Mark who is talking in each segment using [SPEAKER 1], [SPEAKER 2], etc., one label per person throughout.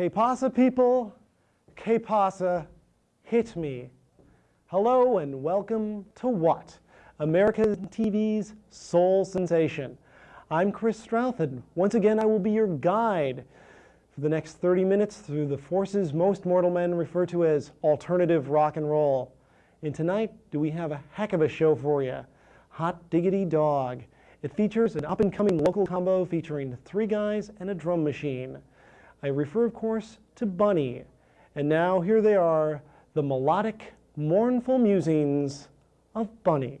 [SPEAKER 1] Que pasa, people? Que pasa? Hit me. Hello and welcome to What? American TV's Soul Sensation. I'm Chris Strouth, and once again I will be your guide for the next 30 minutes through the forces most mortal men refer to as alternative rock and roll. And tonight, do we have a heck of a show for you? Hot Diggity Dog. It features an up-and-coming local combo featuring three guys and a drum machine. I refer, of course, to Bunny. And now here they are, the melodic, mournful musings of Bunny.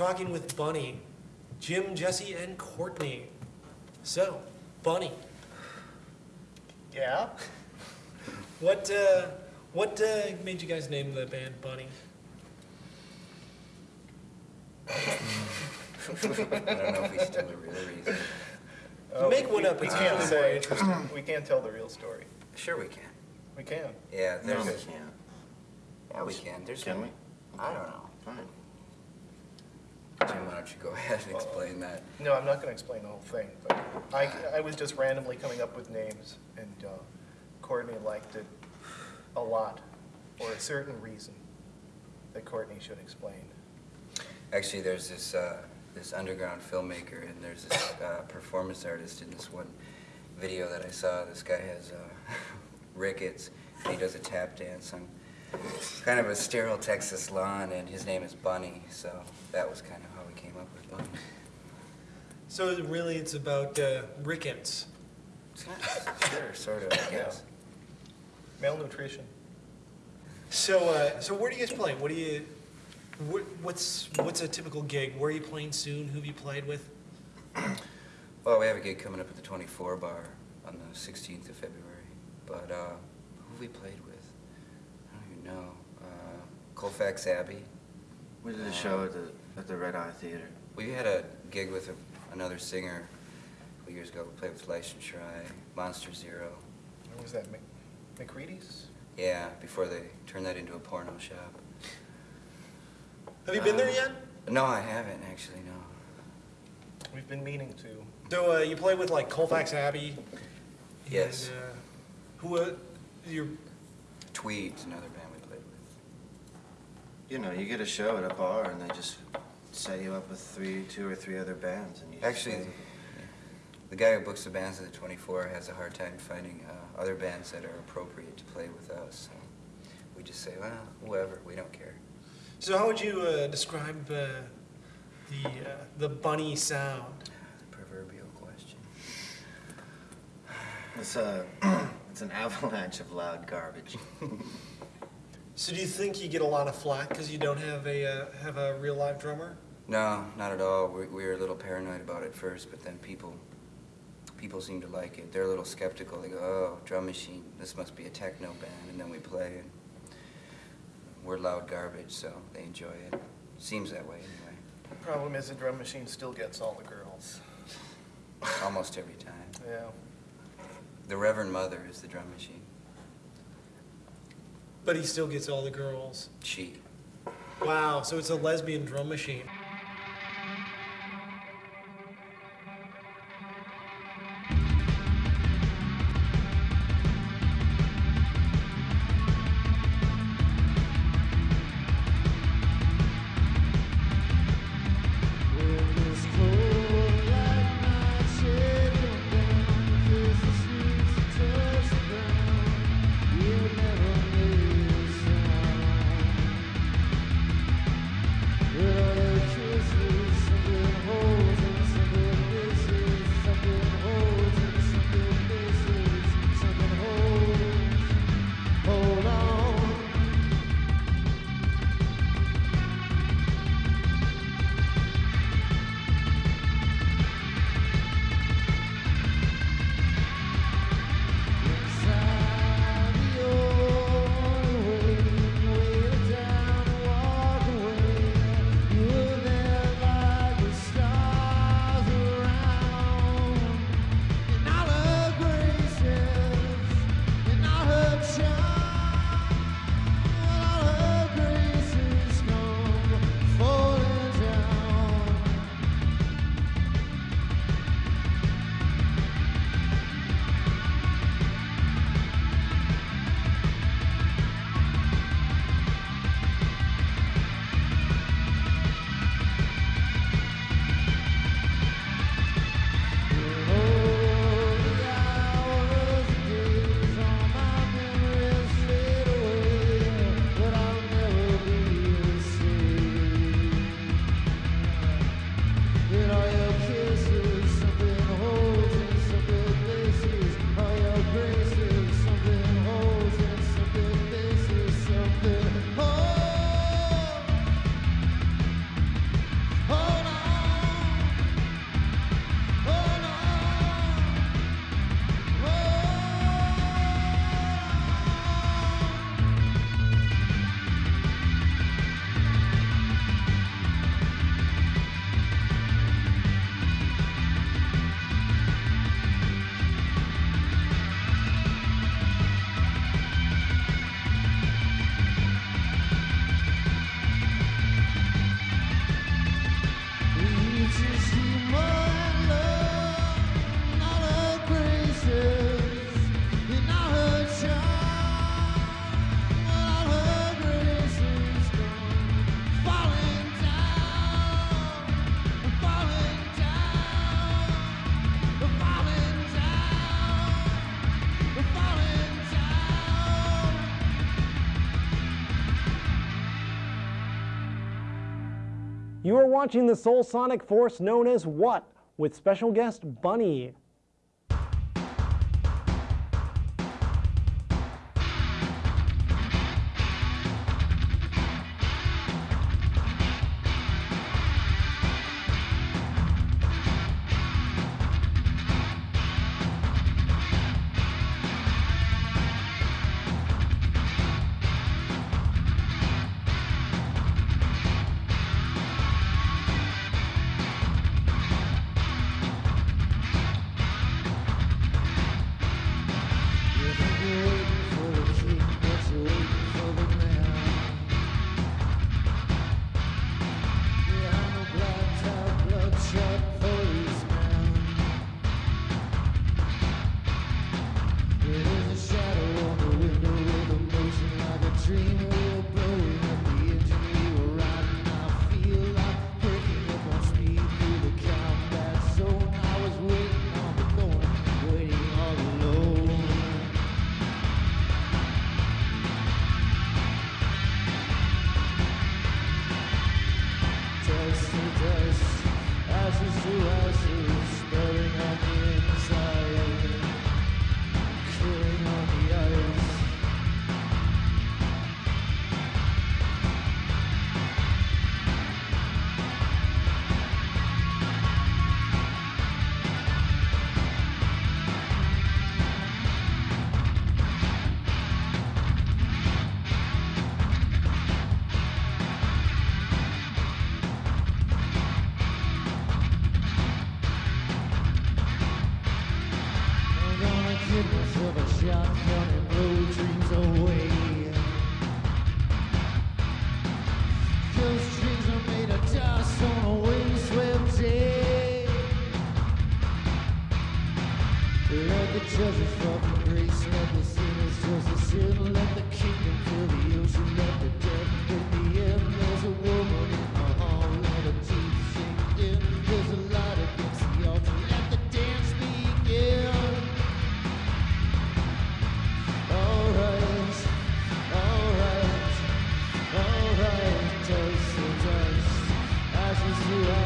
[SPEAKER 1] talking with Bunny, Jim, Jesse, and Courtney. So, Bunny,
[SPEAKER 2] Yeah?
[SPEAKER 3] What uh, what uh, made you guys name the band Bunny?
[SPEAKER 4] I don't know if we should tell the real reason.
[SPEAKER 2] Uh,
[SPEAKER 3] Make
[SPEAKER 2] we-
[SPEAKER 3] one up,
[SPEAKER 2] We
[SPEAKER 3] it's
[SPEAKER 2] can't
[SPEAKER 3] really more
[SPEAKER 2] say,
[SPEAKER 3] interesting.
[SPEAKER 2] we can't tell the real story.
[SPEAKER 4] Sure we can.
[SPEAKER 2] We can.
[SPEAKER 4] Yeah, there's,
[SPEAKER 5] No,
[SPEAKER 4] a-
[SPEAKER 5] we can't.
[SPEAKER 4] yeah, we can. There's,
[SPEAKER 5] Can we?
[SPEAKER 4] I don't know.
[SPEAKER 5] Fine.
[SPEAKER 4] Jim, why don't you go ahead and explain that?
[SPEAKER 2] No, I'm not gonna explain the whole thing, but I, I was just randomly coming up with names, and uh, Courtney liked it a lot, for a certain reason that Courtney should explain.
[SPEAKER 4] Actually, there's this, uh, this underground filmmaker and there's this uh, performance artist in this one video that I saw. This guy has uh, rickets and he does a tap dance on kind of a sterile Texas lawn and his name is Bunny. So that was kind of we came up with Bunny.
[SPEAKER 3] So really, it's about uh, rickets.
[SPEAKER 4] Sure, sort of, I guess.
[SPEAKER 2] Malnutrition.
[SPEAKER 3] So uh, so where do you guys play? What do you what, what's what's a typical gig? Where are you playing soon? Who have you played with?
[SPEAKER 4] Well, we have a gig coming up at the 24 Bar on the 16th of February. But uh, who have we played with? I don't even know. Uh, Colfax Abbey.
[SPEAKER 5] We did a show at the, at the Red Eye Theater.
[SPEAKER 4] We had a gig with a, another singer a couple years ago. We played with License Shrine, Monster Zero.
[SPEAKER 2] What was that, Mc- McCready's?
[SPEAKER 4] Yeah, before they turned that into a porno shop.
[SPEAKER 3] Have you been there yet?
[SPEAKER 4] No, I haven't actually. No.
[SPEAKER 2] We've been meaning to.
[SPEAKER 3] So uh, you play with like Colfax Abbey.
[SPEAKER 4] Yes.
[SPEAKER 3] And, uh, who uh, your
[SPEAKER 4] Tweed's another band we played with.
[SPEAKER 5] You know, you get a show at a bar and they just set you up with three, two or three other bands and you just
[SPEAKER 4] Actually,
[SPEAKER 5] play.
[SPEAKER 4] the guy who books the bands at the 24 has a hard time finding uh, other bands that are appropriate to play with us. So we just say, well, whoever, we don't care.
[SPEAKER 3] So how would you uh, describe uh, the uh, the bunny sound?
[SPEAKER 4] The proverbial question.
[SPEAKER 5] It's a, it's an avalanche of loud garbage.
[SPEAKER 3] So do you think you get a lot of flack because you don't have a uh, have a real live drummer?
[SPEAKER 4] No, not at all. We, we were a little paranoid about it first, but then people people seem to like it. They're a little skeptical. They go, "Oh, drum machine. This must be a techno band." And then we play, and we're loud garbage, so they enjoy it. Seems that way anyway.
[SPEAKER 2] The problem is, the drum machine still gets all the girls.
[SPEAKER 4] Almost every time.
[SPEAKER 2] Yeah.
[SPEAKER 4] The Reverend Mother is the drum machine.
[SPEAKER 3] But he still gets all the girls.
[SPEAKER 4] She.
[SPEAKER 3] Wow, so it's a lesbian drum machine. You are watching the Soul Sonic Force known as What? with special guest Bunny.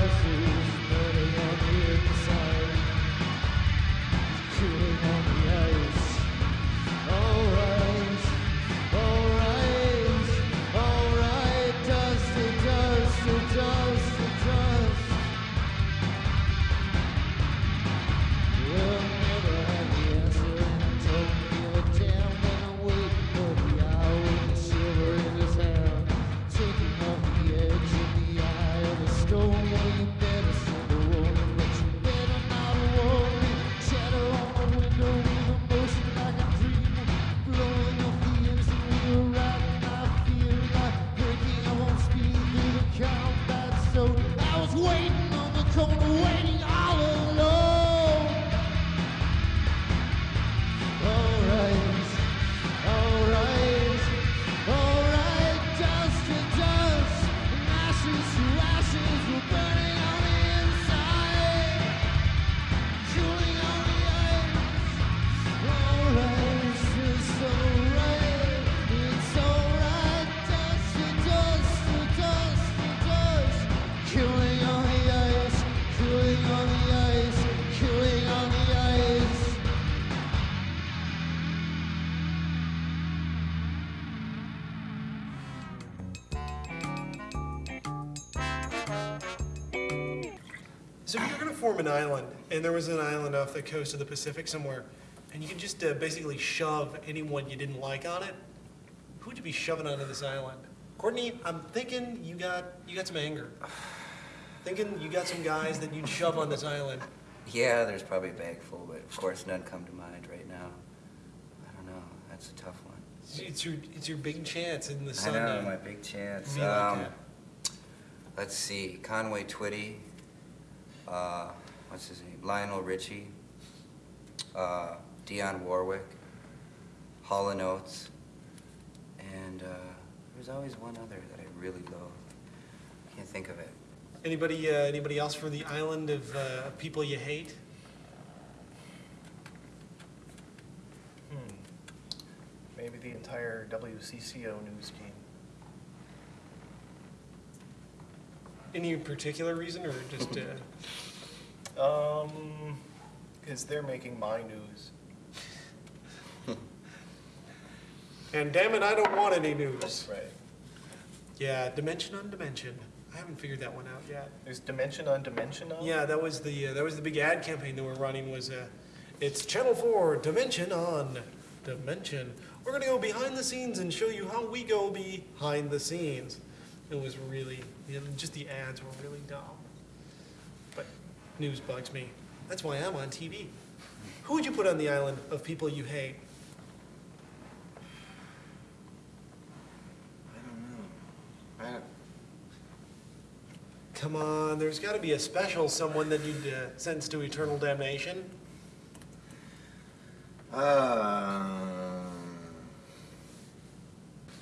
[SPEAKER 1] To
[SPEAKER 3] an island, and there was an island off the coast of the Pacific somewhere, and you could just uh, basically shove anyone you didn't like on it, who would you be shoving onto this island? Courtney, I'm thinking you got you got some anger. Thinking you got some guys that you'd shove on this island.
[SPEAKER 4] Yeah, there's probably a bag full, but of course none come to mind right now. I don't know. That's a tough one.
[SPEAKER 3] It's- It's your it's your big chance in the sun.
[SPEAKER 4] I
[SPEAKER 3] know,
[SPEAKER 4] my big chance.
[SPEAKER 3] be like
[SPEAKER 4] Um, let's see, Conway Twitty, uh, what's his name? Lionel Richie, uh, Dionne Warwick, Hall and Oates, and uh, there's always one other that I really loathe. I can't think of it.
[SPEAKER 3] Anybody uh, anybody else for the island of uh, people you hate?
[SPEAKER 2] Hmm. Maybe the entire WCCO news team.
[SPEAKER 3] Any particular reason, or just? Uh,
[SPEAKER 2] Um, because they're making my news.
[SPEAKER 3] and damn it, I don't want any news.
[SPEAKER 2] Right.
[SPEAKER 3] Yeah, dimension on dimension. I haven't figured that one out yet.
[SPEAKER 2] There's dimension on dimension on?
[SPEAKER 3] Yeah, that was the uh, that was the big ad campaign that we're running. Was uh, it's Channel Four Dimension on Dimension. We're gonna go behind the scenes and show you how we go behind the scenes. It was really, you know, just the ads were really dumb. News bugs me. That's why I'm on TV. Who would you put on the island of people you hate?
[SPEAKER 5] I don't know. I don't,
[SPEAKER 3] Come on, there's got to be a special someone that you'd uh, sentence to eternal damnation.
[SPEAKER 5] um,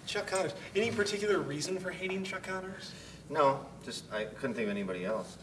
[SPEAKER 3] Chuck Connors. Any particular reason for hating Chuck Connors?
[SPEAKER 5] no, just I couldn't think of anybody else.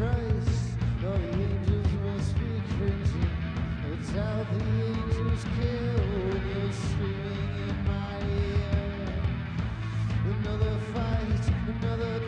[SPEAKER 1] The angels. It's how the angels kill when you're screaming in my ear. Another fight, another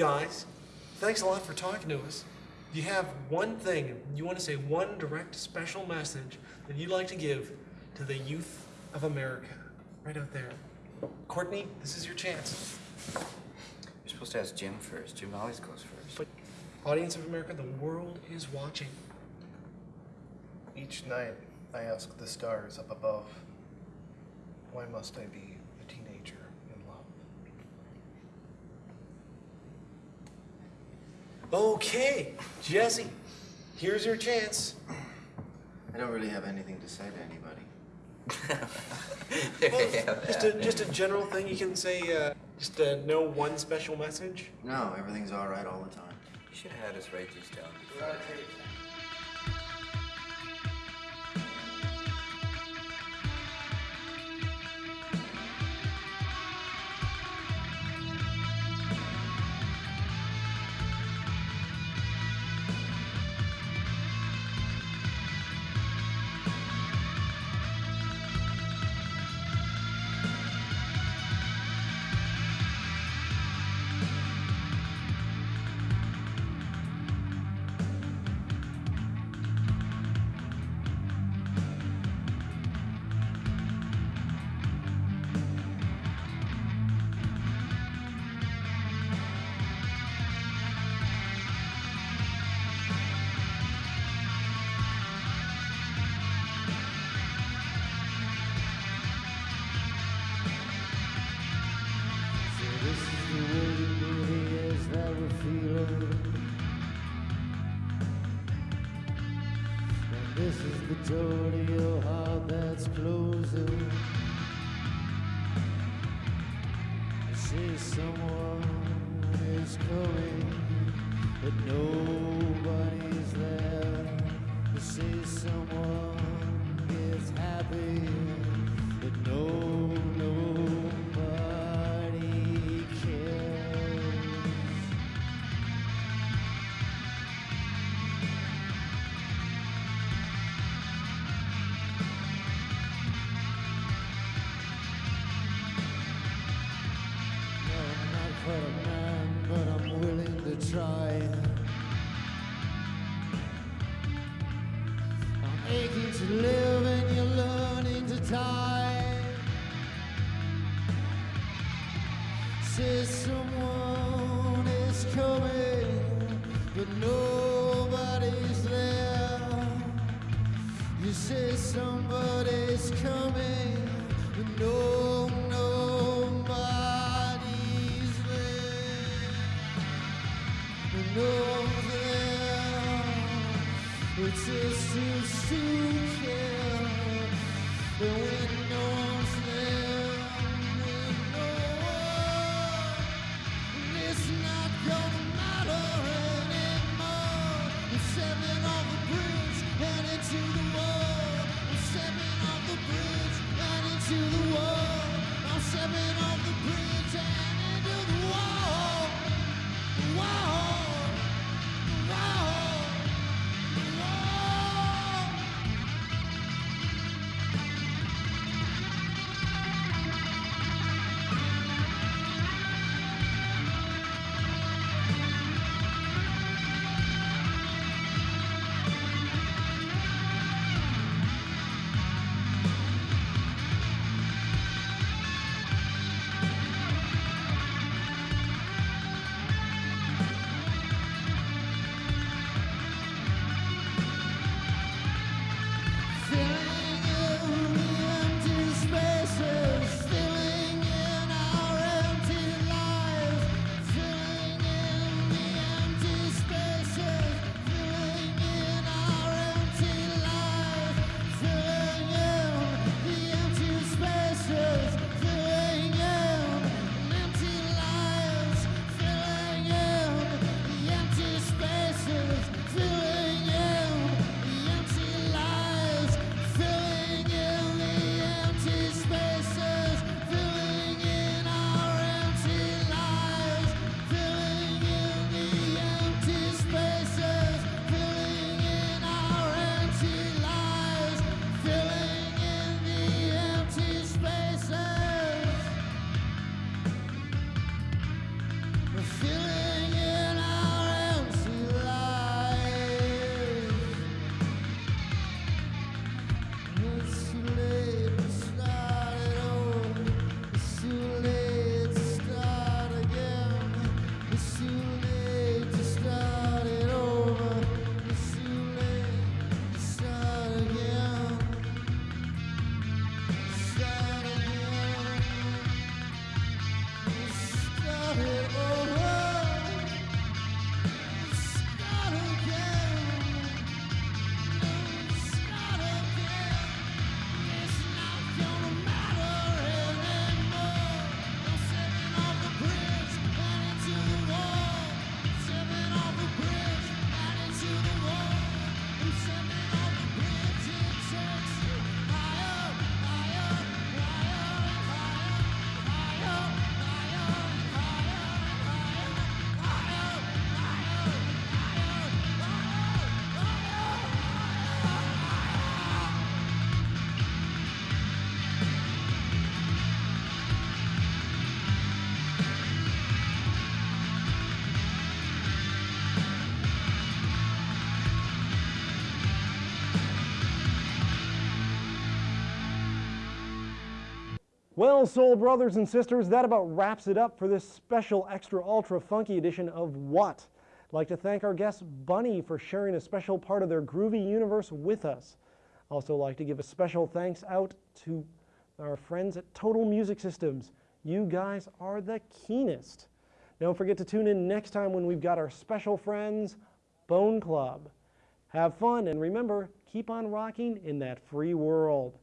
[SPEAKER 3] guys, thanks a lot for talking to us. You have one thing, you want to say one direct special message that you'd like to give to the youth of America, right out there. Courtney, this is your chance.
[SPEAKER 4] You're supposed to ask Jim first. Jim always goes first.
[SPEAKER 3] But, audience of America, the world is watching.
[SPEAKER 2] Each night, I ask the stars up above, why must I be a teenager in love?
[SPEAKER 3] Okay, Jesse, here's your chance.
[SPEAKER 5] I don't really have anything to say to anybody.
[SPEAKER 3] Well, just a just a general thing you can say. Uh, just uh, no one special message.
[SPEAKER 5] No, everything's all right all the time.
[SPEAKER 4] You should have had us write these down.
[SPEAKER 1] Say someone is coming, but nobody's there. You say someone is happy, but no, nobody somebody's coming, but no, nobody's there. No there. It's just too stupid. But
[SPEAKER 3] Well, soul brothers and sisters, that about wraps it up for this special extra ultra funky edition of What. I'd like to thank our guest Bunny for sharing a special part of their groovy universe with us. Also like to give a special thanks out to our friends at Total Music Systems. You guys are the keenest. Don't forget to tune in next time when we've got our special friends, Bone Club. Have fun and remember, keep on rocking in that free world.